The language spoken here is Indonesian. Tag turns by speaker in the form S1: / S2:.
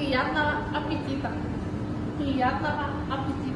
S1: Приятного аппетита! Приятного аппетита!